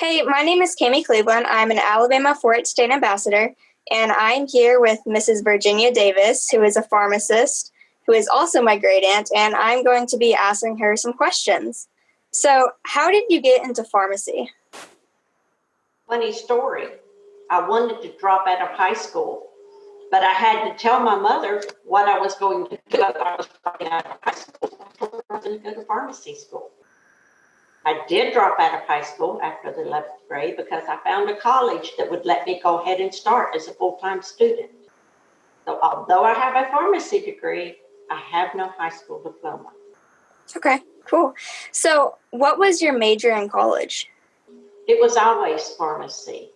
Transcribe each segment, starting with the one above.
Hey, my name is Cami Cleveland. I'm an Alabama 4-H State Ambassador, and I'm here with Mrs. Virginia Davis, who is a pharmacist, who is also my great aunt, and I'm going to be asking her some questions. So, how did you get into pharmacy? Funny story. I wanted to drop out of high school, but I had to tell my mother what I was going to do. I was dropping out of high school. I was going to go to pharmacy school. I did drop out of high school after the 11th grade because I found a college that would let me go ahead and start as a full-time student. So although I have a pharmacy degree, I have no high school diploma. Okay, cool. So, what was your major in college? It was always pharmacy.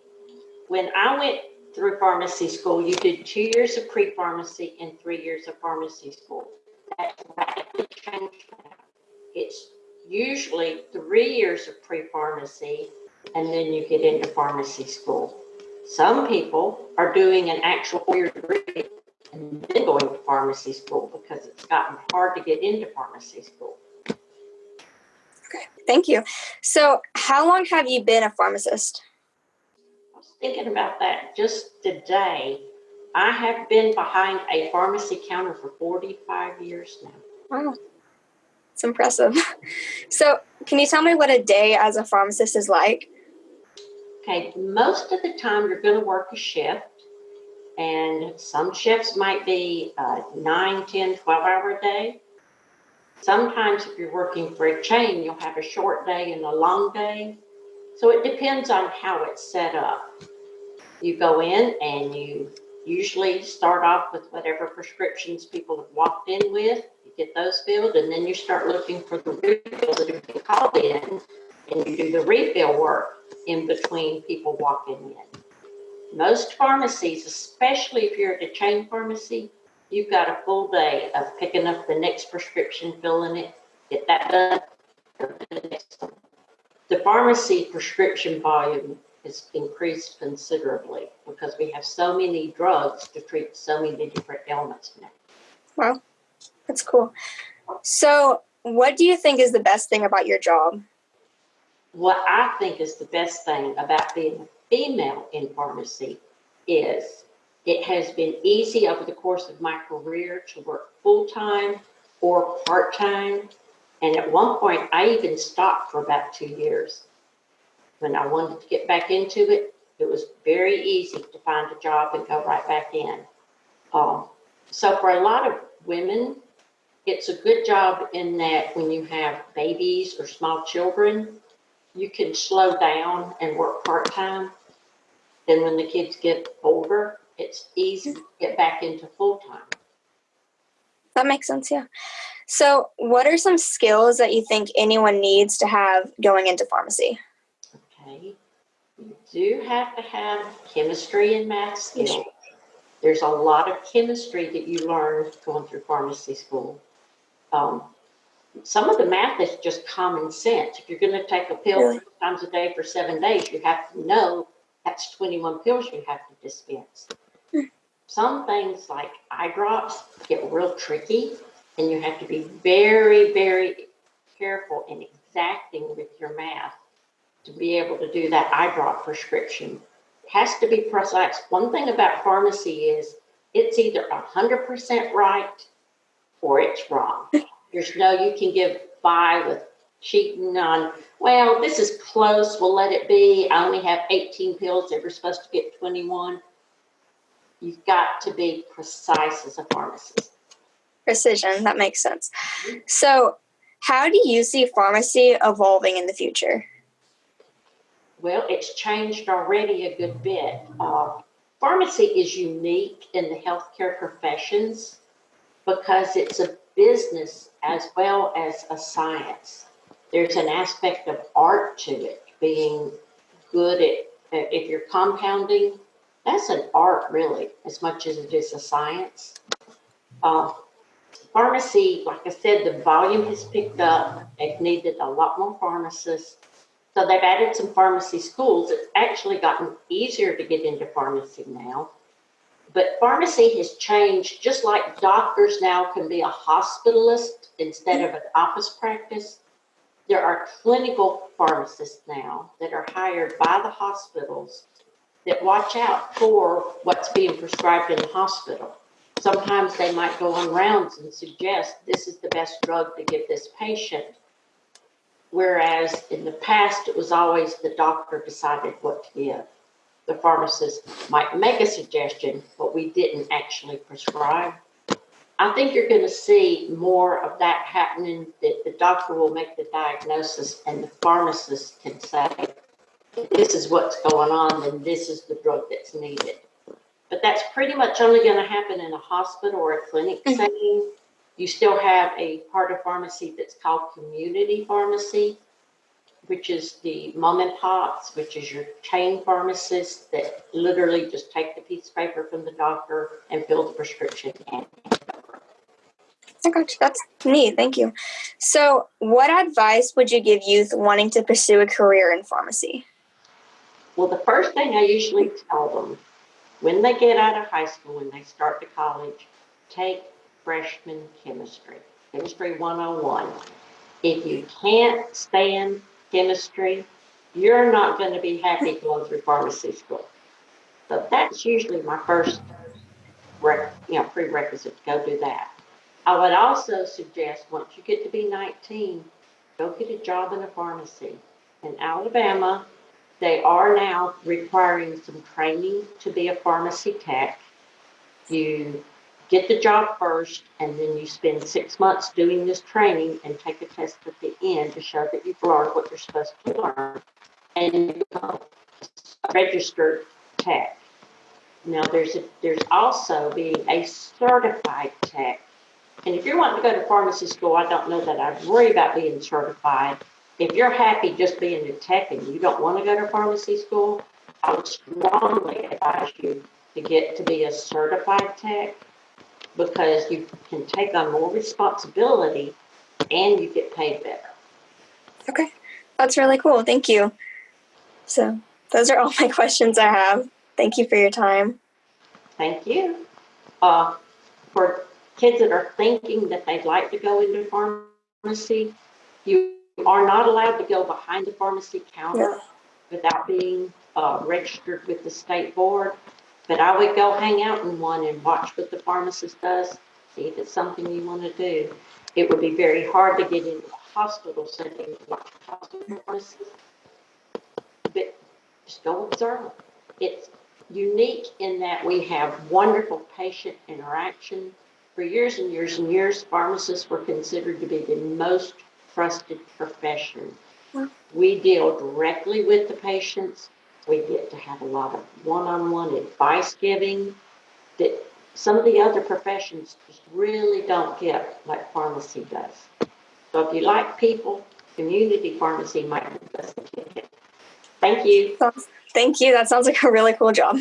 When I went through pharmacy school, you did two years of pre-pharmacy and three years of pharmacy school. That's radically changed now. It's usually three years of pre-pharmacy and then you get into pharmacy school. Some people are doing an actual four-year degree and then going to pharmacy school because it's gotten hard to get into pharmacy school. Okay, thank you. So, how long have you been a pharmacist? I was thinking about that just today. I have been behind a pharmacy counter for 45 years now. Wow. It's impressive. So, can you tell me what a day as a pharmacist is like? Okay, most of the time you're going to work a shift, and some shifts might be uh, 9, 10, 12 hour day. Sometimes, if you're working for a chain, you'll have a short day and a long day. So, it depends on how it's set up. You go in and you usually start off with whatever prescriptions people have walked in with get those filled, and then you start looking for the refills that have been called in, and you do the refill work in between people walking in. Most pharmacies, especially if you're at a chain pharmacy, you've got a full day of picking up the next prescription, filling it, get that done, the. The pharmacy prescription volume has increased considerably because we have so many drugs to treat so many different ailments now. Wow. That's cool. So, what do you think is the best thing about your job? What I think is the best thing about being a female in pharmacy is it has been easy over the course of my career to work full time or part time. And at one point, I even stopped for about two years. When I wanted to get back into it, it was very easy to find a job and go right back in. Um, so, for a lot of women, it's a good job in that when you have babies or small children, you can slow down and work part-time. Then when the kids get older, it's easy to get back into full-time. That makes sense, yeah. So, what are some skills that you think anyone needs to have going into pharmacy? Okay. You do have to have chemistry and math skills. There's a lot of chemistry that you learn going through pharmacy school um, some of the math is just common sense. If you're going to take a pill three times a day for seven days, you have to know that's 21 pills you have to dispense. Hmm. Some things like eye drops get real tricky, and you have to be very, very careful and exacting with your math to be able to do that eye drop prescription. It has to be precise. One thing about pharmacy is it's either 100% right or it's wrong. There's no, you can give by with cheating on, well, this is close, we'll let it be. I only have 18 pills, they were supposed to get 21. You've got to be precise as a pharmacist. Precision, that makes sense. So, how do you see pharmacy evolving in the future? Well, it's changed already a good bit. Uh, pharmacy is unique in the healthcare professions because it's a business as well as a science. There's an aspect of art to it, being good at, if you're compounding, that's an art really, as much as it is a science. Uh, pharmacy, like I said, the volume has picked up. They've needed a lot more pharmacists. So they've added some pharmacy schools. It's actually gotten easier to get into pharmacy now. But pharmacy has changed, just like doctors now can be a hospitalist instead of an office practice. there are clinical pharmacists now that are hired by the hospitals that watch out for what's being prescribed in the hospital. Sometimes they might go on rounds and suggest this is the best drug to give this patient. Whereas in the past, it was always the doctor decided what to give. The pharmacist might make a suggestion, but we didn't actually prescribe. I think you're going to see more of that happening, that the doctor will make the diagnosis and the pharmacist can say, this is what's going on, and this is the drug that's needed. But that's pretty much only going to happen in a hospital or a clinic Mhm. setting. You still have a part of pharmacy that's called community pharmacy, which is the mom and pops, which is your chain pharmacists that literally just take the piece of paper from the doctor and fill the prescription and you. That's neat. Thank you. So, what advice would you give youth wanting to pursue a career in pharmacy? Well, the first thing I usually tell them when they get out of high school, when they start to college, take freshman chemistry, chemistry 101. If you can't stand chemistry, you're not going to be happy going through pharmacy school. So that's usually my first you know, prerequisite to go do that. I would also suggest once you get to be 19, go get a job in a pharmacy. In Alabama, they are now requiring some training to be a pharmacy tech. You get the job first, and then you spend six months doing this training and take a test at the end to show that you've learned what you're supposed to learn. And you become a registered tech. Now, there's a, there's also being a certified tech. And if you're wanting to go to pharmacy school, I don't know that I'd worry about being certified if you're happy just being a tech and you don't want to go to pharmacy school, I would strongly advise you to get to be a certified tech because you can take on more responsibility and you get paid better. Okay, that's really cool. Thank you. So, those are all my questions I have. Thank you for your time. Thank you. Uh, for kids that are thinking that they'd like to go into pharmacy, you are not allowed to go behind the pharmacy counter Yeah. without being uh, registered with the state board. But I would go hang out in one and watch what the pharmacist does, see if it's something you want to do. It would be very hard to get into a hospital setting and watch a hospital pharmacist. But just go observe. It's unique in that we have wonderful patient interaction. For years and years and years, pharmacists were considered to be the most trusted profession. We deal directly with the patients. We get to have a lot of one-on-one advice giving that some of the other professions just really don't get like pharmacy does. So if you like people, community pharmacy might be the best. Thank you. Thank you. That sounds like a really cool job.